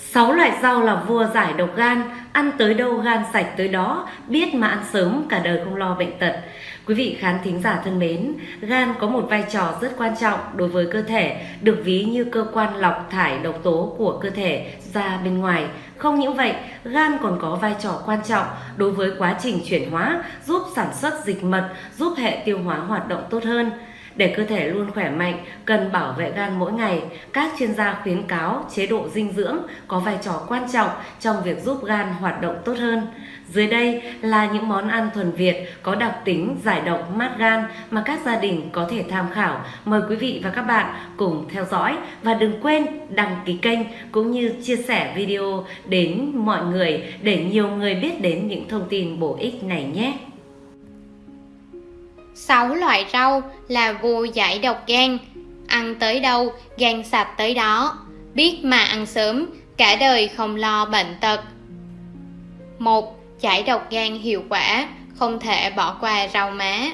Sáu loại rau là vua giải độc gan, ăn tới đâu gan sạch tới đó, biết mà ăn sớm cả đời không lo bệnh tật. Quý vị khán thính giả thân mến, gan có một vai trò rất quan trọng đối với cơ thể, được ví như cơ quan lọc thải độc tố của cơ thể ra bên ngoài. Không những vậy, gan còn có vai trò quan trọng đối với quá trình chuyển hóa, giúp sản xuất dịch mật, giúp hệ tiêu hóa hoạt động tốt hơn. Để cơ thể luôn khỏe mạnh, cần bảo vệ gan mỗi ngày. Các chuyên gia khuyến cáo chế độ dinh dưỡng có vai trò quan trọng trong việc giúp gan hoạt động tốt hơn. Dưới đây là những món ăn thuần Việt có đặc tính giải độc mát gan mà các gia đình có thể tham khảo. Mời quý vị và các bạn cùng theo dõi và đừng quên đăng ký kênh cũng như chia sẻ video đến mọi người để nhiều người biết đến những thông tin bổ ích này nhé. 6 loại rau là vua giải độc gan. Ăn tới đâu, gan sạch tới đó. Biết mà ăn sớm, cả đời không lo bệnh tật. Một Giải độc gan hiệu quả, không thể bỏ qua rau má.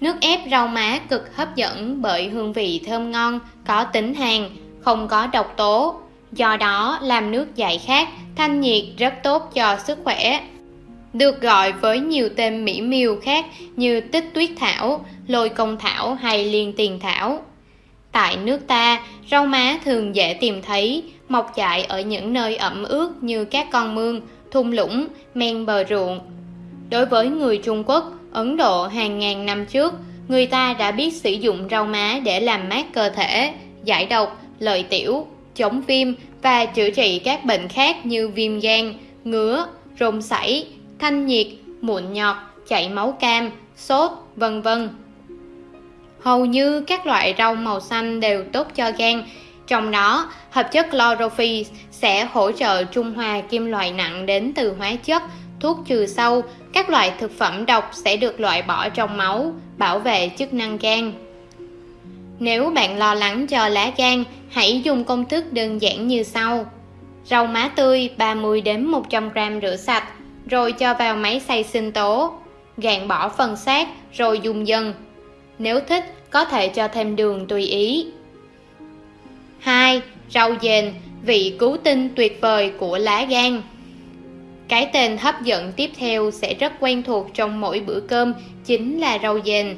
Nước ép rau má cực hấp dẫn bởi hương vị thơm ngon, có tính hàn, không có độc tố. Do đó làm nước giải khát, thanh nhiệt rất tốt cho sức khỏe được gọi với nhiều tên mỹ miều khác như tích tuyết thảo, lôi công thảo hay liên tiền thảo. Tại nước ta, rau má thường dễ tìm thấy, mọc dại ở những nơi ẩm ướt như các con mương, thung lũng, men bờ ruộng. Đối với người Trung Quốc, Ấn Độ hàng ngàn năm trước, người ta đã biết sử dụng rau má để làm mát cơ thể, giải độc, lợi tiểu, chống viêm và chữa trị các bệnh khác như viêm gan, ngứa, rôm sảy, thanh nhiệt, mụn nhọt, chảy máu cam, sốt, vân vân. Hầu như các loại rau màu xanh đều tốt cho gan, trong đó hợp chất chlorophyll sẽ hỗ trợ trung hòa kim loại nặng đến từ hóa chất, thuốc trừ sâu, các loại thực phẩm độc sẽ được loại bỏ trong máu, bảo vệ chức năng gan. Nếu bạn lo lắng cho lá gan, hãy dùng công thức đơn giản như sau. Rau má tươi 30 đến 100 g rửa sạch, rồi cho vào máy xay sinh tố, gạn bỏ phần xác rồi dùng dần. Nếu thích, có thể cho thêm đường tùy ý. 2. Rau dền, vị cứu tinh tuyệt vời của lá gan. Cái tên hấp dẫn tiếp theo sẽ rất quen thuộc trong mỗi bữa cơm chính là rau dền.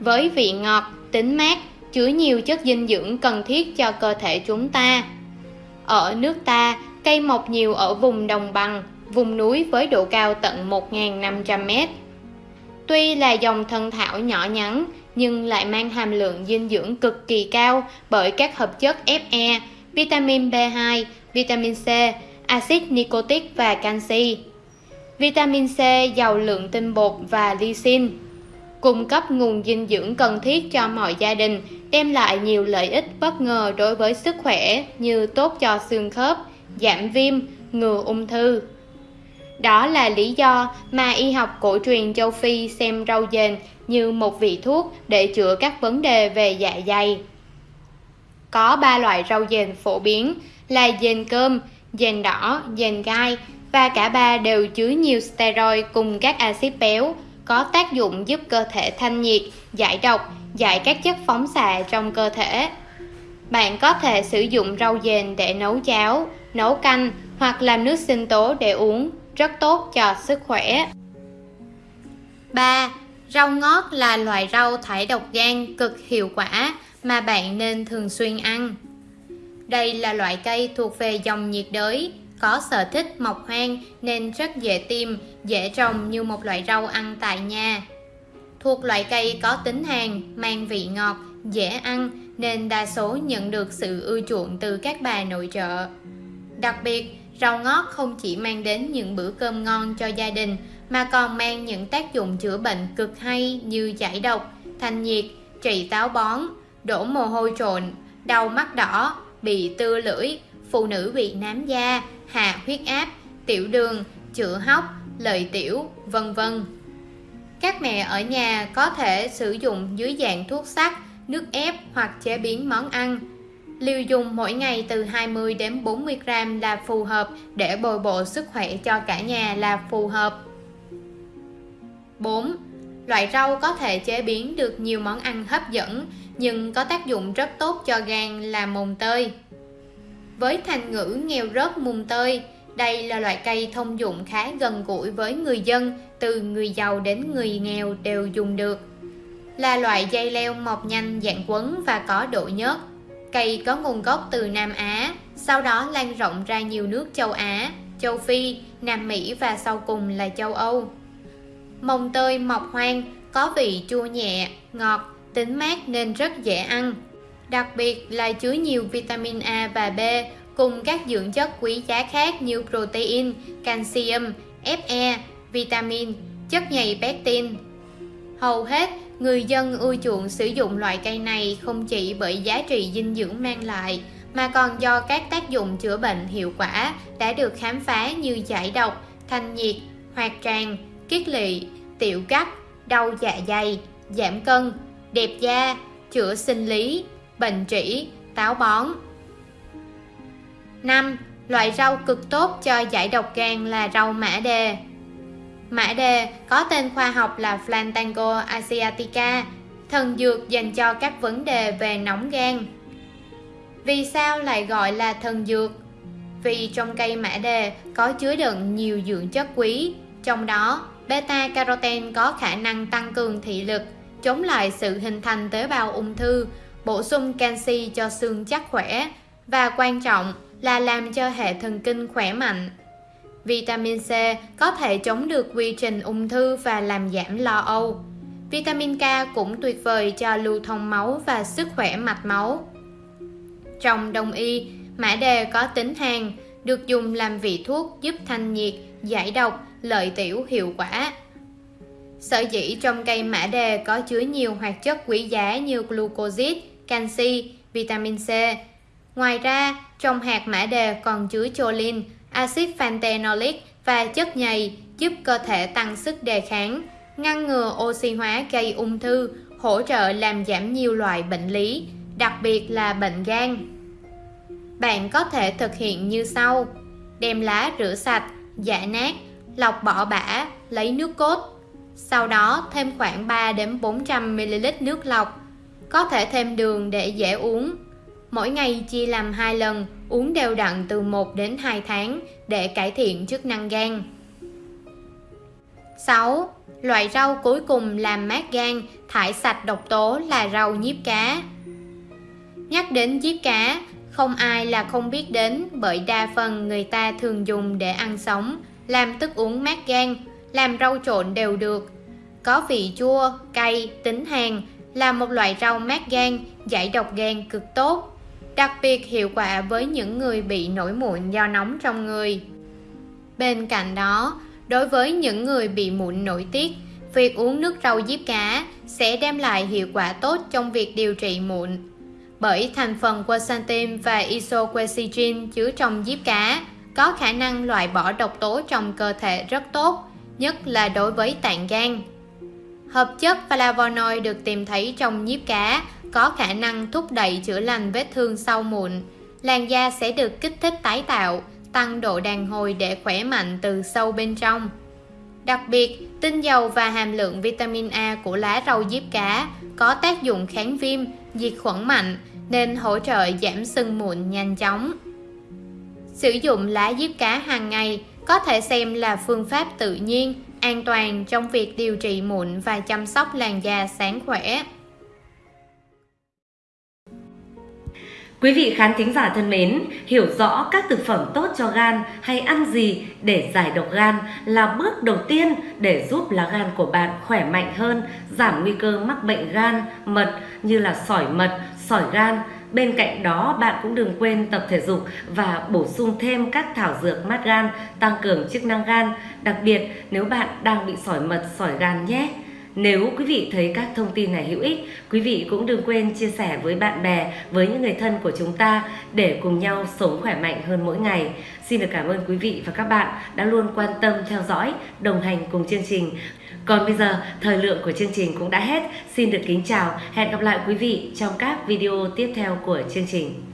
Với vị ngọt, tính mát, chứa nhiều chất dinh dưỡng cần thiết cho cơ thể chúng ta. Ở nước ta, cây mọc nhiều ở vùng đồng bằng, vùng núi với độ cao tận 1.500m. Tuy là dòng thân thảo nhỏ nhắn, nhưng lại mang hàm lượng dinh dưỡng cực kỳ cao bởi các hợp chất Fe, vitamin B2, vitamin C, axit nicotic và canxi. Vitamin C giàu lượng tinh bột và lysine, cung cấp nguồn dinh dưỡng cần thiết cho mọi gia đình, đem lại nhiều lợi ích bất ngờ đối với sức khỏe như tốt cho xương khớp, giảm viêm, ngừa ung thư. Đó là lý do mà y học cổ truyền châu Phi xem rau dền như một vị thuốc để chữa các vấn đề về dạ dày. Có ba loại rau dền phổ biến là dền cơm, dền đỏ, dền gai và cả ba đều chứa nhiều steroid cùng các axit béo có tác dụng giúp cơ thể thanh nhiệt, giải độc, giải các chất phóng xạ trong cơ thể. Bạn có thể sử dụng rau dền để nấu cháo, nấu canh hoặc làm nước sinh tố để uống rất tốt cho sức khỏe. 3. Rau ngót là loại rau thải độc gan cực hiệu quả mà bạn nên thường xuyên ăn. Đây là loại cây thuộc về dòng nhiệt đới, có sở thích mọc hoang nên rất dễ tìm, dễ trồng như một loại rau ăn tại nhà. Thuộc loại cây có tính hàn, mang vị ngọt, dễ ăn nên đa số nhận được sự ưa chuộng từ các bà nội trợ. Đặc biệt, Rau ngót không chỉ mang đến những bữa cơm ngon cho gia đình mà còn mang những tác dụng chữa bệnh cực hay như giải độc, thanh nhiệt, trị táo bón, đổ mồ hôi trộn, đau mắt đỏ, bị tưa lưỡi, phụ nữ bị nám da, hạ huyết áp, tiểu đường, chữa hóc, lợi tiểu, vân vân. Các mẹ ở nhà có thể sử dụng dưới dạng thuốc sắc, nước ép hoặc chế biến món ăn Liều dùng mỗi ngày từ 20 đến 40 gram là phù hợp để bồi bổ sức khỏe cho cả nhà là phù hợp. 4. Loại rau có thể chế biến được nhiều món ăn hấp dẫn nhưng có tác dụng rất tốt cho gan là mùng tơi. với thành ngữ nghèo rớt mùng tơi. Đây là loại cây thông dụng khá gần gũi với người dân, từ người giàu đến người nghèo đều dùng được. Là loại dây leo mọc nhanh dạng quấn và có độ nhớt. Cây có nguồn gốc từ Nam Á, sau đó lan rộng ra nhiều nước châu Á, châu Phi, Nam Mỹ và sau cùng là châu Âu. Mồng tơi mọc hoang, có vị chua nhẹ, ngọt, tính mát nên rất dễ ăn. Đặc biệt là chứa nhiều vitamin A và B cùng các dưỡng chất quý giá khác như protein, canxium, Fe, vitamin, chất nhầy pectin. Hầu hết, người dân ưa chuộng sử dụng loại cây này không chỉ bởi giá trị dinh dưỡng mang lại, mà còn do các tác dụng chữa bệnh hiệu quả đã được khám phá như giải độc, thanh nhiệt, hoạt tràng, kiết lỵ, tiểu cắt, đau dạ dày, giảm cân, đẹp da, chữa sinh lý, bệnh trĩ, táo bón. 5. Loại rau cực tốt cho giải độc gan là rau mã đề. Mã đề có tên khoa học là Flantango asiatica, thần dược dành cho các vấn đề về nóng gan. Vì sao lại gọi là thần dược? Vì trong cây mã đề có chứa đựng nhiều dưỡng chất quý, trong đó beta carotene có khả năng tăng cường thị lực, chống lại sự hình thành tế bào ung thư, bổ sung canxi cho xương chắc khỏe và quan trọng là làm cho hệ thần kinh khỏe mạnh. Vitamin C có thể chống được quy trình ung thư và làm giảm lo âu. Vitamin K cũng tuyệt vời cho lưu thông máu và sức khỏe mạch máu. Trong đông y, mã đề có tính hàn, được dùng làm vị thuốc giúp thanh nhiệt, giải độc, lợi tiểu hiệu quả. Sở dĩ trong cây mã đề có chứa nhiều hoạt chất quý giá như glucoside, canxi, vitamin C. Ngoài ra, trong hạt mã đề còn chứa choline, axit panthenolic và chất nhầy giúp cơ thể tăng sức đề kháng, ngăn ngừa oxy hóa gây ung thư, hỗ trợ làm giảm nhiều loại bệnh lý, đặc biệt là bệnh gan. Bạn có thể thực hiện như sau: đem lá rửa sạch, giã nát, lọc bỏ bã, lấy nước cốt. Sau đó thêm khoảng 3 đến 400 ml nước lọc. Có thể thêm đường để dễ uống. Mỗi ngày chia làm hai lần, uống đều đặn từ 1 đến 2 tháng để cải thiện chức năng gan. 6. Loại rau cuối cùng làm mát gan, thải sạch độc tố là rau nhiếp cá. Nhắc đến nhiếp cá, không ai là không biết đến bởi đa phần người ta thường dùng để ăn sống, làm thức uống mát gan, làm rau trộn đều được. Có vị chua, cay, tính hàn, là một loại rau mát gan, giải độc gan cực tốt. Đặc biệt hiệu quả với những người bị nổi mụn do nóng trong người. Bên cạnh đó, đối với những người bị mụn nội tiết, việc uống nước rau diếp cá sẽ đem lại hiệu quả tốt trong việc điều trị mụn. Bởi thành phần quercetin và isoquercetin chứa trong diếp cá có khả năng loại bỏ độc tố trong cơ thể rất tốt, nhất là đối với tạng gan. Hợp chất flavonoid được tìm thấy trong diếp cá có khả năng thúc đẩy chữa lành vết thương sau mụn. Làn da sẽ được kích thích tái tạo, tăng độ đàn hồi để khỏe mạnh từ sâu bên trong. Đặc biệt, tinh dầu và hàm lượng vitamin A của lá rau diếp cá có tác dụng kháng viêm, diệt khuẩn mạnh nên hỗ trợ giảm sưng mụn nhanh chóng. Sử dụng lá diếp cá hàng ngày có thể xem là phương pháp tự nhiên, an toàn trong việc điều trị mụn và chăm sóc làn da sáng khỏe. Quý vị khán thính giả thân mến, hiểu rõ các thực phẩm tốt cho gan hay ăn gì để giải độc gan là bước đầu tiên để giúp lá gan của bạn khỏe mạnh hơn, giảm nguy cơ mắc bệnh gan, mật như là sỏi mật, sỏi gan. Bên cạnh đó, bạn cũng đừng quên tập thể dục và bổ sung thêm các thảo dược mát gan, tăng cường chức năng gan, đặc biệt nếu bạn đang bị sỏi mật, sỏi gan nhé. Nếu quý vị thấy các thông tin này hữu ích, quý vị cũng đừng quên chia sẻ với bạn bè, với những người thân của chúng ta để cùng nhau sống khỏe mạnh hơn mỗi ngày. Xin được cảm ơn quý vị và các bạn đã luôn quan tâm theo dõi, đồng hành cùng chương trình. Còn bây giờ, thời lượng của chương trình cũng đã hết. Xin được kính chào, hẹn gặp lại quý vị trong các video tiếp theo của chương trình.